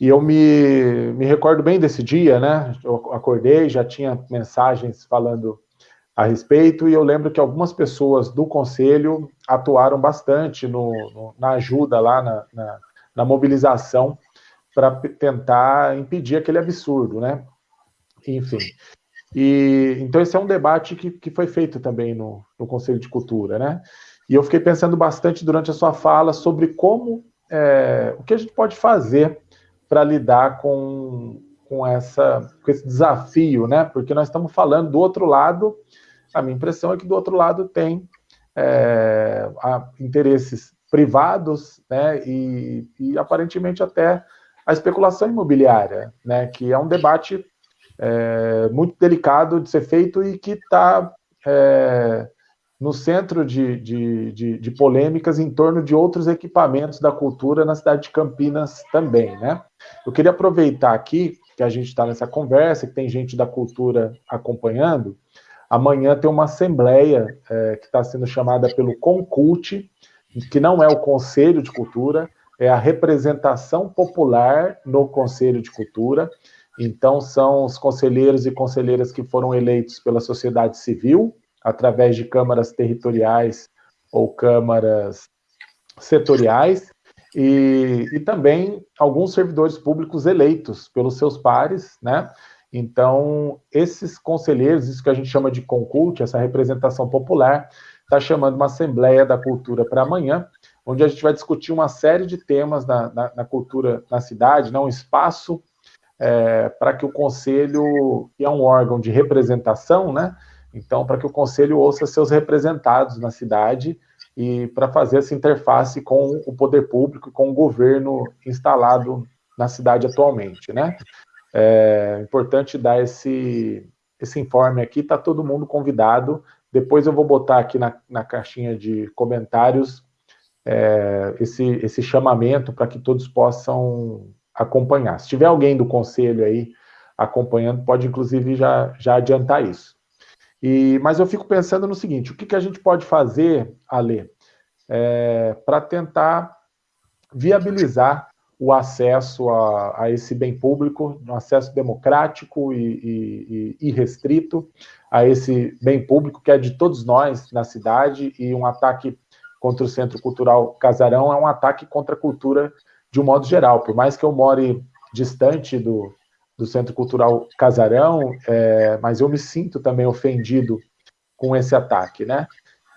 E eu me, me recordo bem desse dia, né? Eu acordei, já tinha mensagens falando a respeito, e eu lembro que algumas pessoas do conselho atuaram bastante no, no na ajuda lá, na, na, na mobilização, para tentar impedir aquele absurdo, né? Enfim. E, então, esse é um debate que, que foi feito também no, no Conselho de Cultura, né? E eu fiquei pensando bastante durante a sua fala sobre como, é, o que a gente pode fazer para lidar com, com, essa, com esse desafio, né? Porque nós estamos falando do outro lado, a minha impressão é que do outro lado tem é, interesses privados, né? E, e aparentemente até a especulação imobiliária, né? Que é um debate é, muito delicado de ser feito e que está é, no centro de, de, de, de, polêmicas em torno de outros equipamentos da cultura na cidade de Campinas também, né? Eu queria aproveitar aqui que a gente está nessa conversa, que tem gente da cultura acompanhando. Amanhã tem uma assembleia é, que está sendo chamada pelo Concult, que não é o Conselho de Cultura, é a representação popular no Conselho de Cultura, então, são os conselheiros e conselheiras que foram eleitos pela sociedade civil, através de câmaras territoriais ou câmaras setoriais, e, e também alguns servidores públicos eleitos pelos seus pares, né? Então, esses conselheiros, isso que a gente chama de concult, essa representação popular, está chamando uma Assembleia da Cultura para amanhã, onde a gente vai discutir uma série de temas na, na, na cultura na cidade, né? um espaço é, para que o conselho, que é um órgão de representação, né? Então, para que o conselho ouça seus representados na cidade e para fazer essa interface com o poder público, com o governo instalado na cidade atualmente, né? É importante dar esse, esse informe aqui, está todo mundo convidado. Depois eu vou botar aqui na, na caixinha de comentários é, esse, esse chamamento para que todos possam acompanhar. Se tiver alguém do conselho aí acompanhando, pode inclusive já, já adiantar isso. E, mas eu fico pensando no seguinte: o que, que a gente pode fazer, Ale, é, para tentar viabilizar o acesso a, a, esse bem público, um acesso democrático e, e, e restrito a esse bem público que é de todos nós na cidade e um ataque contra o Centro Cultural Casarão é um ataque contra a cultura de um modo geral. Por mais que eu more distante do, do Centro Cultural Casarão, é, mas eu me sinto também ofendido com esse ataque, né?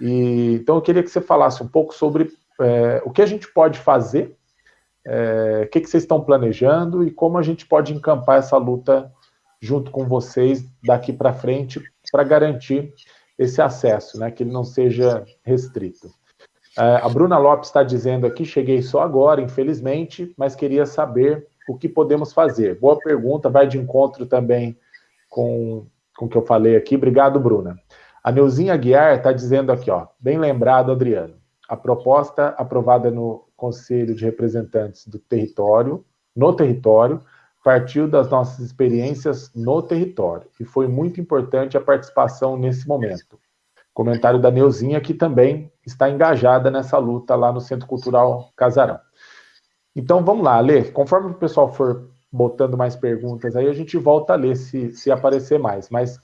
E, então eu queria que você falasse um pouco sobre é, o que a gente pode fazer, é, o que, que vocês estão planejando e como a gente pode encampar essa luta junto com vocês daqui para frente para garantir esse acesso, né, que ele não seja restrito. É, a Bruna Lopes está dizendo aqui: cheguei só agora, infelizmente, mas queria saber o que podemos fazer. Boa pergunta, vai de encontro também com, com o que eu falei aqui. Obrigado, Bruna. A Neuzinha Guiar está dizendo aqui, ó, bem lembrado, Adriano. A proposta aprovada no Conselho de Representantes do Território, no território, partiu das nossas experiências no território e foi muito importante a participação nesse momento. Comentário da Neuzinha, que também está engajada nessa luta lá no Centro Cultural Casarão. Então vamos lá, Lê. Conforme o pessoal for botando mais perguntas aí, a gente volta a ler se, se aparecer mais. Mas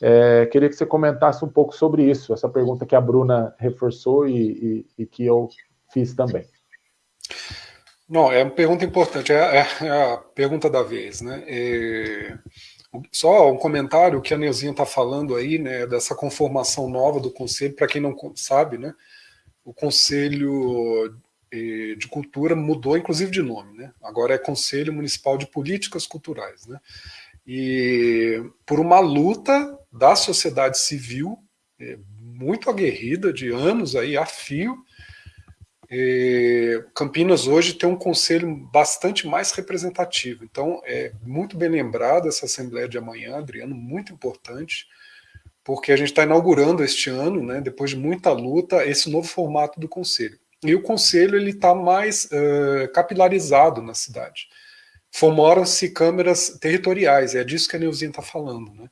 é, queria que você comentasse um pouco sobre isso, essa pergunta que a Bruna reforçou e, e, e que eu fiz também. Não, é uma pergunta importante, é, é, é a pergunta da vez, né? É, só um comentário que a Neuzinha está falando aí, né, dessa conformação nova do conselho, para quem não sabe, né, o conselho de cultura mudou inclusive de nome, né? Agora é Conselho Municipal de Políticas Culturais, né? E por uma luta da sociedade civil é, muito aguerrida de anos aí a fio, Campinas hoje tem um conselho bastante mais representativo. Então, é muito bem lembrado essa Assembleia de amanhã, Adriano, muito importante, porque a gente está inaugurando este ano, né, depois de muita luta, esse novo formato do conselho. E o conselho ele está mais uh, capilarizado na cidade. Formaram-se câmeras territoriais, é disso que a Neuzinha está falando. Né?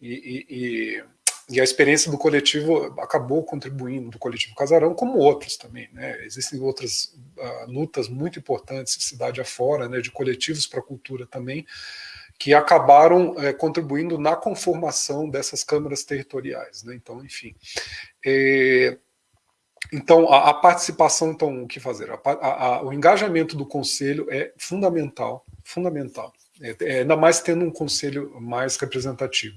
E, e, e a experiência do coletivo acabou contribuindo, do coletivo Casarão, como outros também. Né? Existem outras uh, lutas muito importantes, cidade afora, né, de coletivos para a cultura também, que acabaram uh, contribuindo na conformação dessas câmaras territoriais. Né? Então, enfim. É, então, a, a, participação, então, o que fazer? A, a, o engajamento do conselho é fundamental, fundamental. É, é, ainda mais tendo um conselho mais representativo.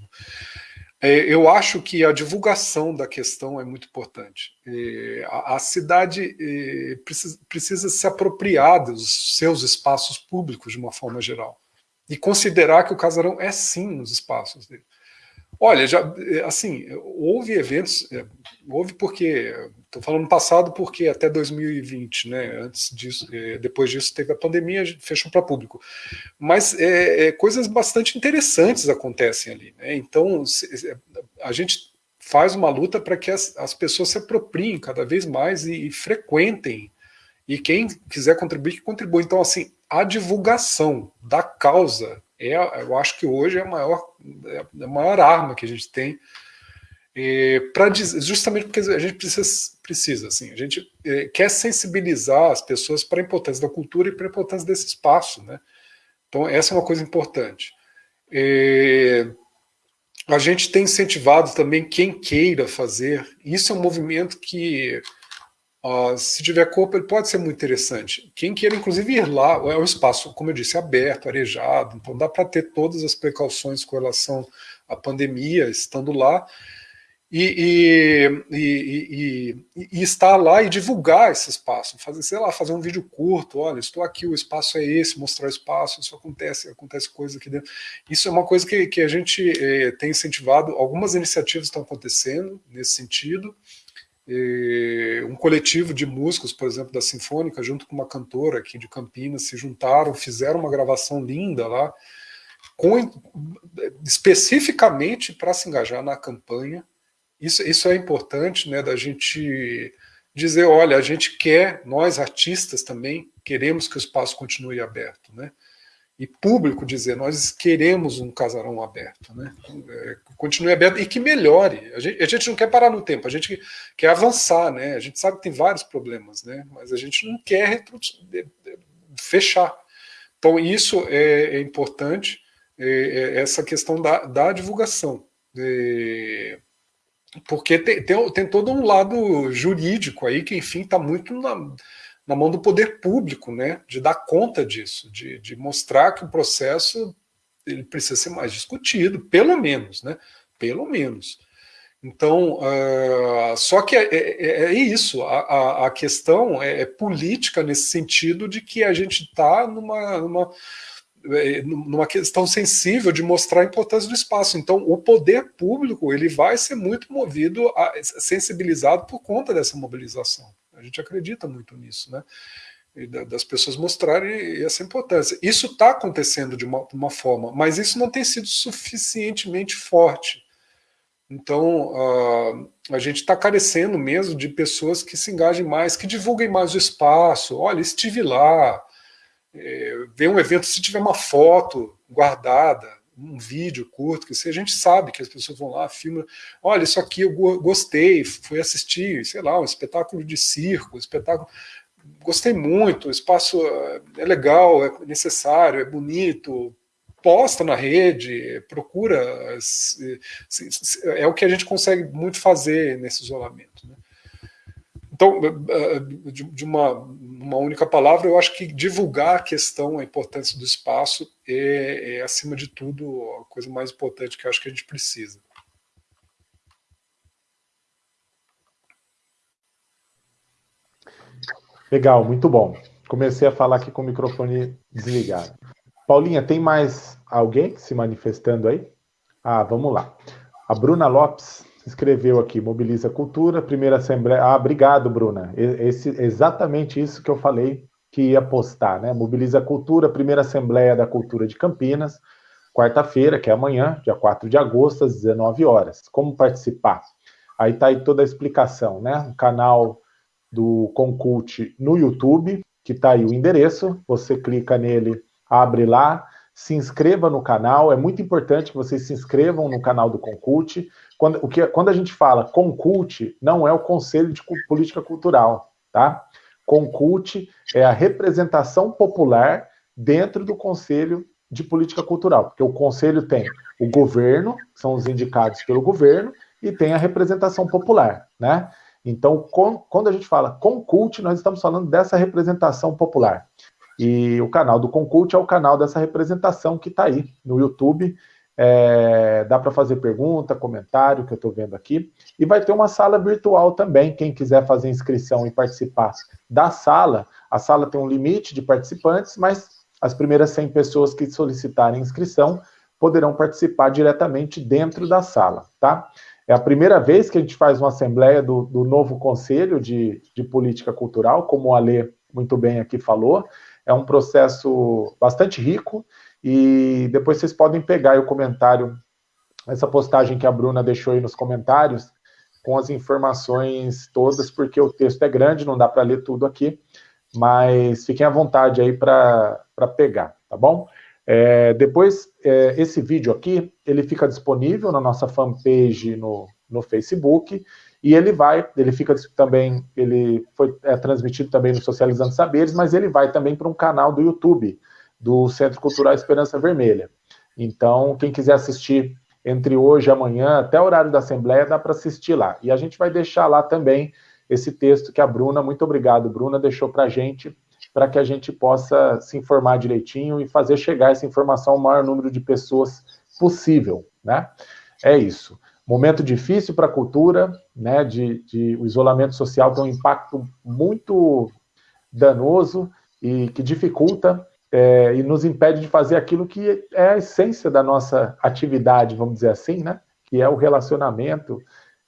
É, eu acho que a divulgação da questão é muito importante. É, a, cidade é, precisa, precisa se apropriar dos seus espaços públicos de uma forma geral e considerar que o casarão é sim nos espaços dele. Olha, já assim, houve eventos, houve porque Estou falando passado porque até 2020, né? Antes disso, é, depois disso teve a pandemia, fechou para público. Mas é, é, coisas bastante interessantes acontecem ali, né? Então a gente faz uma luta para que as, as, pessoas se apropriem cada vez mais e, e, frequentem. E quem quiser contribuir, que contribua. Então, assim, a divulgação da causa é, eu acho que hoje é a maior, é a maior arma que a gente tem para justamente porque a gente precisa, precisa assim, a gente é, quer sensibilizar as pessoas para a importância da cultura e para a importância desse espaço, né? Então essa é uma coisa importante. É, a gente tem incentivado também quem queira fazer. Isso é um movimento que, ó, se tiver corpo, ele pode ser muito interessante. Quem queira, inclusive, ir lá, é um espaço, como eu disse, aberto, arejado, então dá para ter todas as precauções com relação à pandemia, estando lá, e, e, e, e, estar lá e divulgar esse espaço, fazer, sei lá, fazer um vídeo curto, olha, estou aqui, o espaço é esse, mostrar o espaço, isso acontece, acontece coisa aqui dentro. Isso é uma coisa que, que a gente eh, tem incentivado, algumas iniciativas estão acontecendo nesse sentido, um coletivo de músicos, por exemplo, da Sinfônica, junto com uma cantora aqui de Campinas, se juntaram, fizeram uma gravação linda lá, com, especificamente para se engajar na campanha isso, isso é importante, né, da gente dizer, olha, a gente quer, nós artistas também, queremos que o espaço continue aberto, né? E público dizer, nós queremos um casarão aberto, né? É, continue aberto e que melhore. A gente, a gente não quer parar no tempo, a gente quer avançar, né? A gente sabe que tem vários problemas, né? Mas a gente não quer fechar. Então isso é, é importante, é, é essa questão da, da divulgação. É, porque tem, tem, tem, todo um lado jurídico aí que, enfim, está muito na, na, mão do poder público, né, de dar conta disso, de, de mostrar que o processo ele precisa ser mais discutido, pelo menos, né, pelo menos. Então, uh, só que é, é, é isso, a, a, a questão é, é, política nesse sentido de que a gente está numa, numa é, numa questão sensível de mostrar a importância do espaço. Então, o poder público ele vai ser muito movido, a, sensibilizado por conta dessa mobilização. Gente acredita muito nisso, né? Das pessoas mostrarem essa importância. Isso está acontecendo de uma, uma, forma, mas isso não tem sido suficientemente forte. Então, uh, a gente está carecendo mesmo de pessoas que se engajem mais, que divulguem mais o espaço. Olha, estive lá, é, ver um evento, se tiver uma foto guardada, um vídeo curto, que se a gente sabe que as pessoas vão lá, filmam, olha, isso aqui eu gostei, fui assistir, sei lá, um espetáculo de circo, um espetáculo, gostei muito, o espaço é, é legal, é necessário, é bonito, posta na rede, procura, é o que a gente consegue muito fazer nesse isolamento. Né? Então, eh, eh, de uma, uma única palavra, eu acho que divulgar a questão, a importância do espaço é, é, acima de tudo, a coisa mais importante que eu acho que a gente precisa. Legal, muito bom. Comecei a falar aqui com o microfone desligado. Paulinha, tem mais alguém se manifestando aí? Ah, vamos lá. A Bruna Lopes escreveu aqui, Mobiliza Cultura, primeira assembleia. Ah, obrigado, Bruna. Esse, exatamente isso que eu falei que ia postar, né? Mobiliza Cultura, primeira assembleia da cultura de Campinas, quarta-feira, que é amanhã, dia 4 de agosto, às 19 horas. Como participar? Aí tá aí toda a explicação, né? O canal do Concult no YouTube, que tá aí o endereço, você clica nele, abre lá, se inscreva no canal, é muito importante que vocês se inscrevam no canal do Concult. Quando, o que, quando a gente fala Concult, não é o Conselho de Política Cultural, tá? Concult é a representação popular dentro do Conselho de Política Cultural, porque o Conselho tem o governo, que são os indicados pelo governo, e tem a representação popular, né? Então, com, quando a gente fala Concult, nós estamos falando dessa representação popular. E o canal do Concult é o canal dessa representação que está aí no YouTube. É, dá para fazer pergunta, comentário, que eu estou vendo aqui. E vai ter uma sala virtual também. Quem quiser fazer inscrição e participar da sala, a sala tem um limite de participantes, mas as primeiras 100 pessoas que solicitarem inscrição poderão participar diretamente dentro da sala, tá? É a primeira vez que a gente faz uma assembleia do, do novo Conselho de, de Política Cultural, como o Alê muito bem aqui falou. É um processo bastante rico e depois vocês podem pegar o comentário, essa postagem que a Bruna deixou aí nos comentários, com as informações todas, porque o texto é grande, não dá para ler tudo aqui, mas fiquem à vontade aí para pegar, tá bom? É, depois, é, esse vídeo aqui, ele fica disponível na nossa fanpage no, no Facebook, e ele vai, ele fica também, ele foi é, transmitido também no Socializando Saberes, mas ele vai também para um canal do YouTube, do Centro Cultural Esperança Vermelha. Então, quem quiser assistir entre hoje e amanhã, até o horário da Assembleia, dá para assistir lá. E a gente vai deixar lá também esse texto que a Bruna, muito obrigado, Bruna, deixou para a gente, para que a gente possa se informar direitinho e fazer chegar essa informação ao maior número de pessoas possível, né? É isso. Momento difícil para a cultura, né? De, de, o isolamento social tem um impacto muito danoso e que dificulta é, e nos impede de fazer aquilo que é a essência da nossa atividade, vamos dizer assim, né? Que é o relacionamento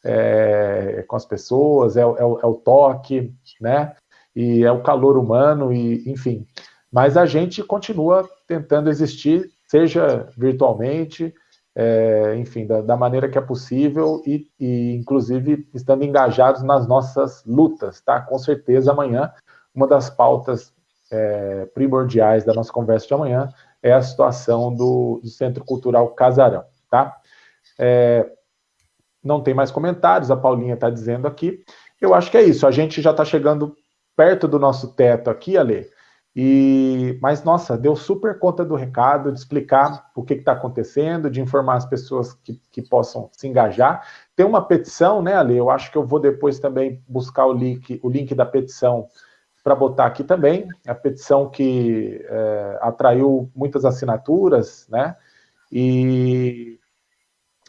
é, com as pessoas, é, é, é o toque, né? E é o calor humano, e enfim. Mas a gente continua tentando existir, seja virtualmente, é, enfim, da, da, maneira que é possível e, e, inclusive, estando engajados nas nossas lutas, tá? Com certeza, amanhã, uma das pautas é, primordiais da nossa conversa de amanhã é a situação do, do Centro Cultural Casarão, tá? É, não tem mais comentários, a Paulinha está dizendo aqui. Eu acho que é isso, a gente já está chegando perto do nosso teto aqui, Ale, e, mas, nossa, deu super conta do recado, de explicar o que está acontecendo, de informar as pessoas que, que possam se engajar. Tem uma petição, né, Ale? Eu acho que eu vou depois também buscar o link, o link da petição para botar aqui também. A petição que é, atraiu muitas assinaturas, né? E,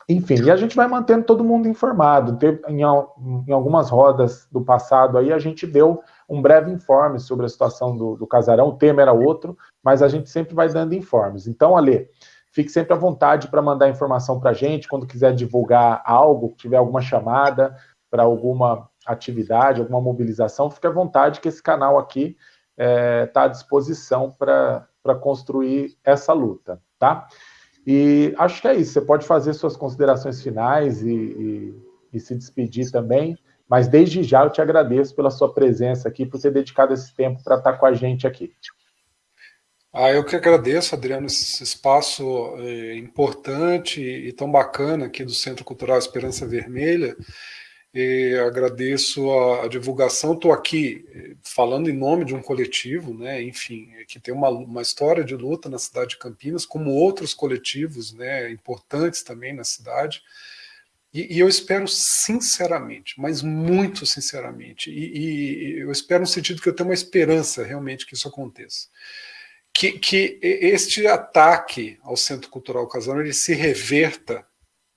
enfim, e a gente vai mantendo todo mundo informado. Em, em algumas rodas do passado aí, a gente deu um breve informe sobre a situação do, do casarão. O tema era outro, mas a gente sempre vai dando informes. Então, Ale, fique sempre à vontade para mandar informação para a gente, quando quiser divulgar algo, tiver alguma chamada para alguma atividade, alguma mobilização, fique à vontade que esse canal aqui está é, tá à disposição para construir essa luta, tá? E acho que é isso, você pode fazer suas considerações finais e, e, e se despedir também. Mas desde já eu te agradeço pela sua presença aqui, por ter dedicado esse tempo para estar com a gente aqui. Ah, eu que agradeço, Adriano, esse espaço é, importante e tão bacana aqui do Centro Cultural Esperança Vermelha. E agradeço a, a divulgação. Estou aqui é, falando em nome de um coletivo, né, enfim, é, que tem uma, uma história de luta na cidade de Campinas, como outros coletivos né, importantes também na cidade. E, e eu espero sinceramente, mas muito sinceramente, e, e, eu espero no sentido que eu tenho uma esperança realmente que isso aconteça, que, que este ataque ao Centro Cultural Casano ele se reverta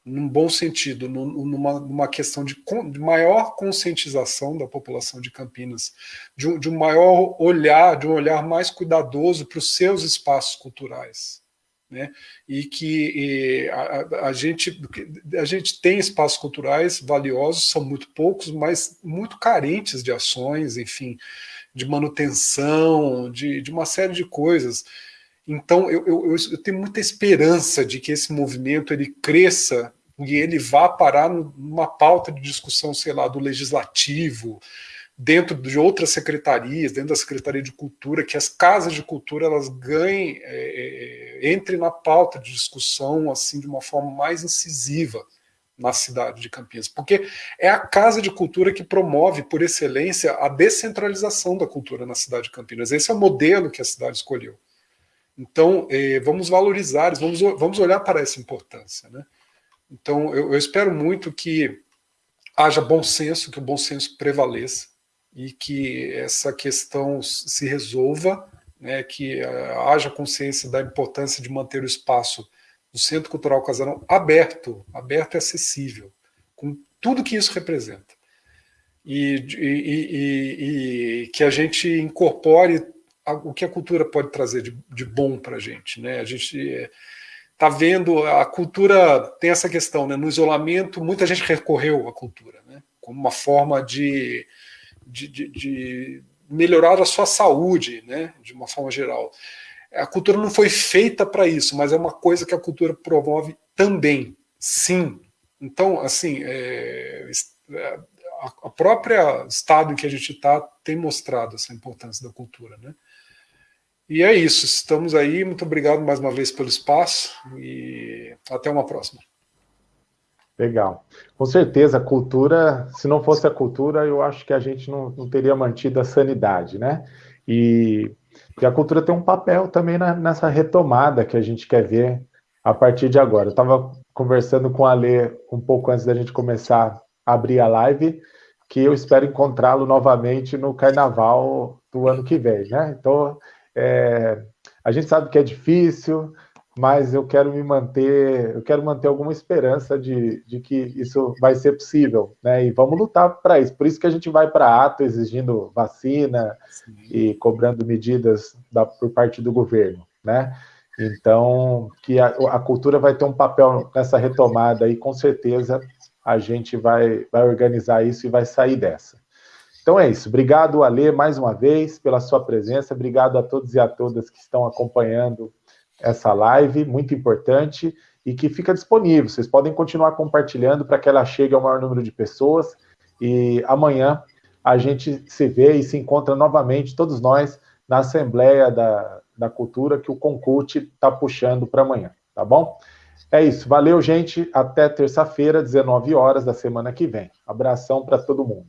num bom sentido, numa, numa questão de, de, maior conscientização da população de Campinas, de um, de um maior olhar, de um olhar mais cuidadoso para os seus espaços culturais. Né? E que e a, a, gente, a gente tem espaços culturais valiosos, são muito poucos, mas muito carentes de ações, enfim, de manutenção, de, de uma série de coisas. Então, eu, eu, eu, tenho muita esperança de que esse movimento ele cresça e ele vá parar numa pauta de discussão, sei lá, do legislativo, dentro de outras secretarias, dentro da Secretaria de Cultura, que as casas de cultura elas ganhem, é, é, entrem na pauta de discussão assim de uma forma mais incisiva na cidade de Campinas, porque é a Casa de Cultura que promove, por excelência, a descentralização da cultura na cidade de Campinas. Esse é o modelo que a cidade escolheu. Então, eh, vamos valorizar, vamos, vamos olhar para essa importância. Né? Então, eu, eu espero muito que haja bom senso, que o bom senso prevaleça e que essa questão se resolva, né, que uh, haja consciência da importância de manter o espaço do Centro Cultural Casarão aberto, aberto e acessível, com tudo que isso representa. E, e, e, e que a gente incorpore o que a cultura pode trazer de, de bom para a gente. Né? A gente está vendo, a cultura tem essa questão, né? no isolamento, muita gente recorreu à cultura, né? como uma forma de, de, de, de melhorar a sua saúde, né? de uma forma geral. A cultura não foi feita para isso, mas é uma coisa que a cultura promove também, sim. Então, assim, é, é a própria estado em que a gente está tem mostrado essa importância da cultura, né? E é isso, estamos aí, muito obrigado mais uma vez pelo espaço e até uma próxima. Legal. Com certeza, a cultura, se não fosse a cultura, eu acho que a gente não, não teria mantido a sanidade, né? E e a cultura tem um papel também na, nessa retomada que a gente quer ver a partir de agora. Eu estava conversando com a Lê um pouco antes da gente começar a abrir a live, que eu espero encontrá-lo novamente no carnaval do ano que vem, né? Então, é, a gente sabe que é difícil, mas eu quero me manter, eu quero manter alguma esperança de, de que isso vai ser possível, né? E vamos lutar para isso. Por isso que a gente vai para ato exigindo vacina Sim. e cobrando medidas da, por parte do governo, né? Então, que a, a, cultura vai ter um papel nessa retomada e com certeza a gente vai, vai organizar isso e vai sair dessa. Então é isso. Obrigado, Ale, mais uma vez, pela sua presença. Obrigado a todos e a todas que estão acompanhando essa live, muito importante, e que fica disponível. Vocês podem continuar compartilhando para que ela chegue ao maior número de pessoas. E amanhã a gente se vê e se encontra novamente, todos nós, na Assembleia da, da Cultura, que o Concult está puxando para amanhã, tá bom? É isso. Valeu, gente. Até terça-feira, 19 horas da semana que vem. Abração para todo mundo.